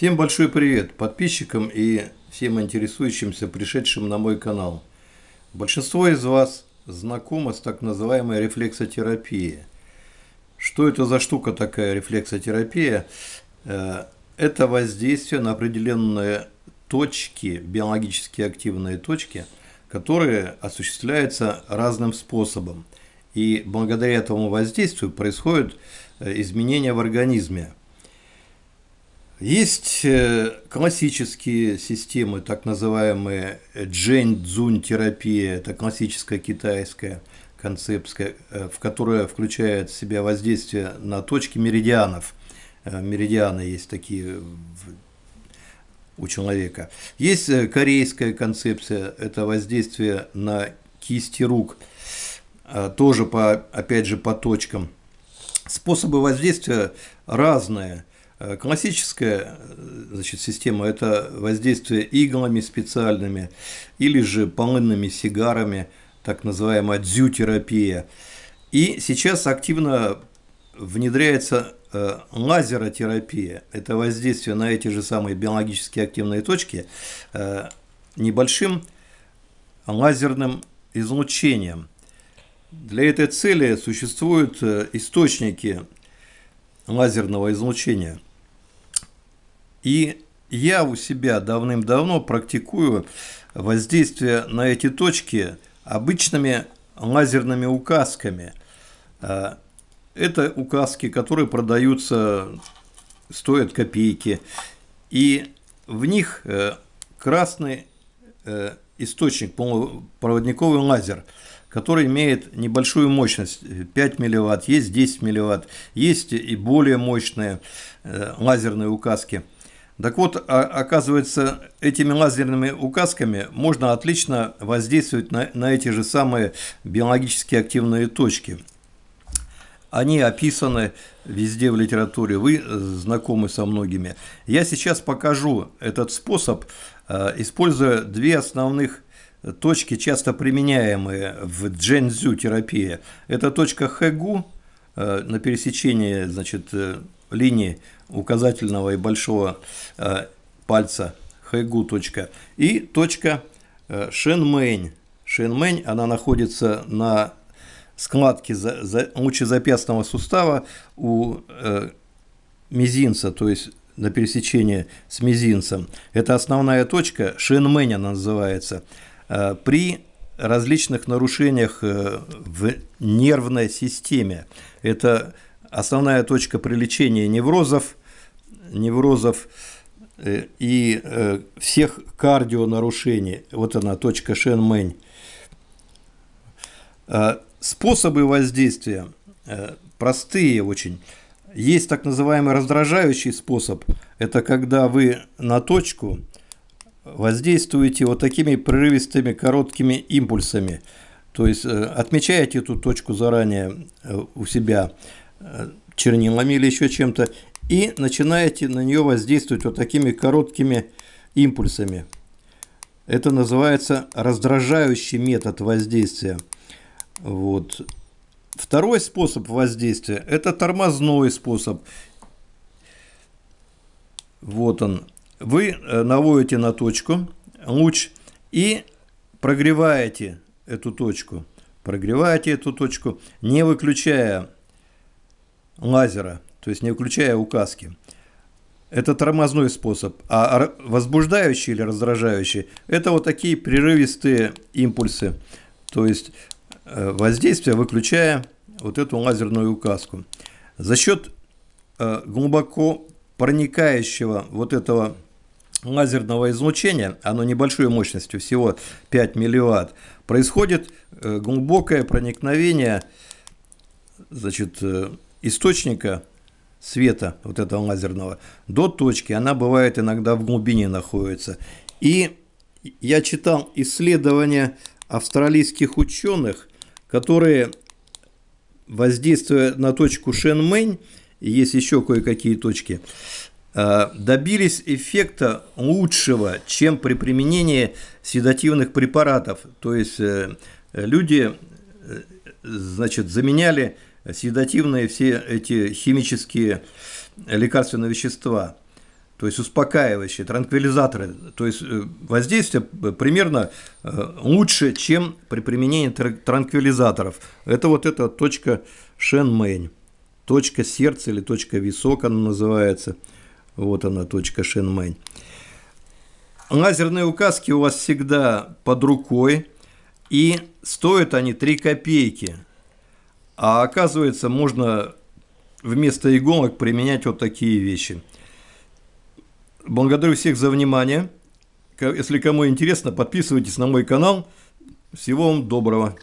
Всем большой привет подписчикам и всем интересующимся, пришедшим на мой канал. Большинство из вас знакомо с так называемой рефлексотерапией. Что это за штука такая рефлексотерапия? Э, это воздействие на определенные точки, биологически активные точки, которые осуществляются разным способом. И благодаря этому воздействию происходят э, изменения в организме. Есть э, классические системы, так называемые джэнь-дзунь терапия, это классическая китайская концепция, э, в которая включает в себя воздействие на точки меридианов. Э, меридианы есть такие у человека. Есть корейская концепция, это воздействие на кисти рук, тоже по, опять же по точкам. Способы воздействия разные – классическая э, значит, система – это воздействие иглами специальными или же полынными сигарами, так называемая дзютерапия. И сейчас активно внедряется э, лазеротерапия. Это воздействие на эти же самые биологически активные точки небольшим лазерным излучением. Для этой цели существуют источники лазерного излучения – и я у себя давным-давно практикую воздействие на эти точки обычными лазерными указками. А, это указки, которые продаются, стоят копейки. И в них э, красный э, источник, полупроводниковый лазер, который имеет небольшую мощность, 5 милливатт, есть 10 милливатт, есть и более мощные э, лазерные указки – так вот, а, оказывается, этими лазерными указками можно отлично воздействовать на, на эти же самые биологически активные точки. Они описаны везде в литературе, вы знакомы со многими. Я сейчас покажу этот способ, а, используя две основных точки, часто применяемые в джензю терапии. Это точка Хэгу а, на пересечении значит, э, линии указательного и большого э, пальца хайгу точка и точка э, шенмэнь. Шенмэнь, она находится на складке за, за, лучезапястного сустава у э, мизинца, то есть на пересечении с мизинцем. Это основная точка, шенмэнь она называется. Э, при различных нарушениях э, в нервной системе. Это основная точка при лечении неврозов, неврозов э, и э, всех кардионарушений. Вот она, точка Шенмэнь. Э, способы воздействия простые очень. Есть так называемый раздражающий способ. Это когда вы на точку воздействуете вот такими прерывистыми короткими импульсами. То есть отмечаете эту точку заранее у себя чернилами или еще чем-то и начинаете на нее воздействовать вот такими короткими импульсами. Это называется раздражающий метод воздействия. Вот. Второй способ воздействия – это тормозной способ. Вот он. Вы э, наводите на точку луч и прогреваете эту точку. Прогреваете эту точку, не выключая лазера то есть не включая указки. Это тормозной способ. А возбуждающий или раздражающий – это вот такие прерывистые импульсы. То есть э, воздействие, выключая вот эту лазерную указку. За счет э, глубоко проникающего вот этого лазерного излучения, оно небольшой мощностью, всего 5 милливатт, происходит э, глубокое проникновение значит, источника света вот этого лазерного до точки, она бывает иногда в глубине находится. И я читал исследования австралийских ученых, которые, воздействуя на точку Шенмэнь, есть еще кое-какие точки, э, добились эффекта лучшего, чем при применении седативных препаратов. То есть э, люди э, значит, заменяли седативные все эти химические лекарственные вещества. то есть успокаивающие, транквилизаторы, то есть э, воздействие примерно э, лучше, чем при применении транквилизаторов. Это вот эта точка Шенмэнь, точка сердца или точка висок она называется. Вот она, точка Шенмэнь. Лазерные указки у вас всегда под рукой, и стоят они 3 копейки. А оказывается, можно вместо иголок применять вот такие вещи – Благодарю всех за внимание. Если кому интересно, подписывайтесь на мой канал. Всего вам доброго.